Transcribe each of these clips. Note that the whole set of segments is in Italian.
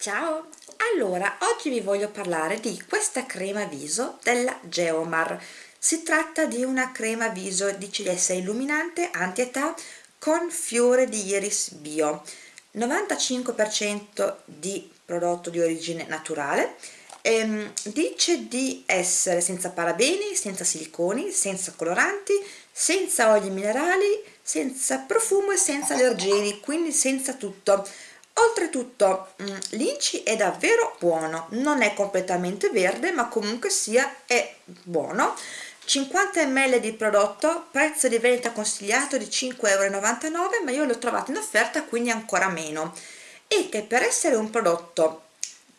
Ciao! Allora, oggi vi voglio parlare di questa crema viso della Geomar. Si tratta di una crema viso di CDS illuminante anti-età con fiore di iris bio. 95% di prodotto di origine naturale. Ehm, dice di essere senza parabeni, senza siliconi, senza coloranti, senza oli minerali, senza profumo e senza allergeni, quindi senza tutto oltretutto mm, l'inci è davvero buono. Non è completamente verde ma comunque sia è buono. 50 ml di prodotto prezzo di vendita consigliato di 5,99 euro ma io l'ho trovato in offerta quindi ancora meno. E che per essere un prodotto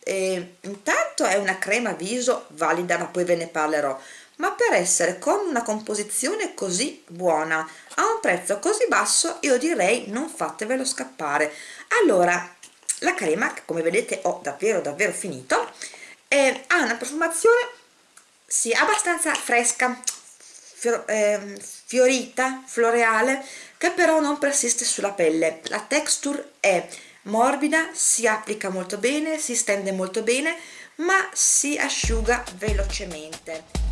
eh, intanto è una crema viso valida ma poi ve ne parlerò ma per essere con una composizione così buona a un prezzo così basso io direi non fatevelo scappare. Allora la crema che come vedete ho davvero davvero finito eh, ha una profumazione sì, abbastanza fresca fior, eh, fiorita, floreale che però non persiste sulla pelle. La texture è morbida, si applica molto bene, si stende molto bene ma si asciuga velocemente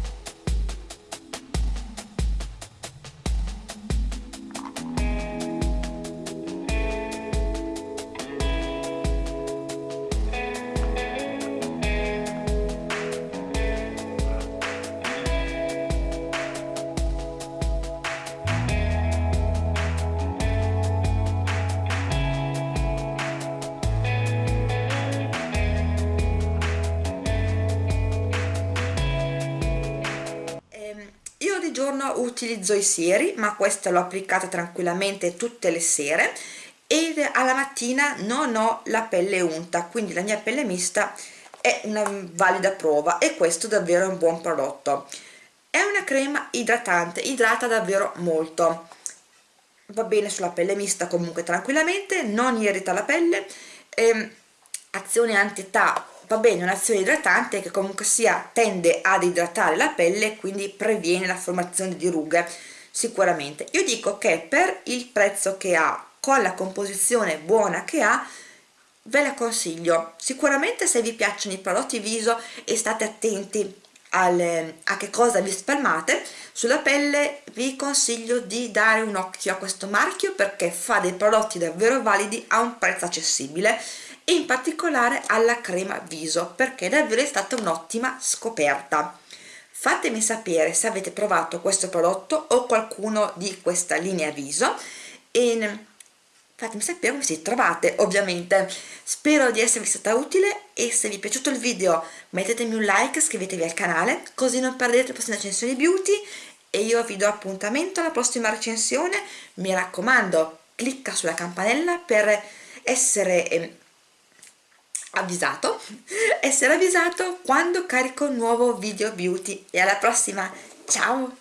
giorno utilizzo i sieri ma questa l'ho applicata tranquillamente tutte le sere e alla mattina non ho la pelle unta quindi la mia pelle mista è una valida prova e questo davvero è un buon prodotto. È una crema idratante idrata davvero molto. Va bene sulla pelle mista comunque tranquillamente non irrita la pelle ehm, azione anti-età va bene un'azione idratante che comunque sia tende ad idratare la pelle e quindi previene la formazione di rughe sicuramente. Io dico che per il prezzo che ha con la composizione buona che ha ve la consiglio. Sicuramente se vi piacciono i prodotti viso e state attenti al, a che cosa vi spalmate sulla pelle vi consiglio di dare un occhio a questo marchio perché fa dei prodotti davvero validi a un prezzo accessibile e in particolare alla crema viso perché davvero è stata un'ottima scoperta. Fatemi sapere se avete provato questo prodotto o qualcuno di questa linea viso e fatemi sapere come si trovate ovviamente. Spero di esservi stata utile e se vi è piaciuto il video mettetemi un like iscrivetevi al canale così non perdete le prossime recensioni beauty e io vi do appuntamento alla prossima recensione. Mi raccomando clicca sulla campanella per essere ehm, avvisato essere avvisato quando carico un nuovo video beauty. E alla prossima. Ciao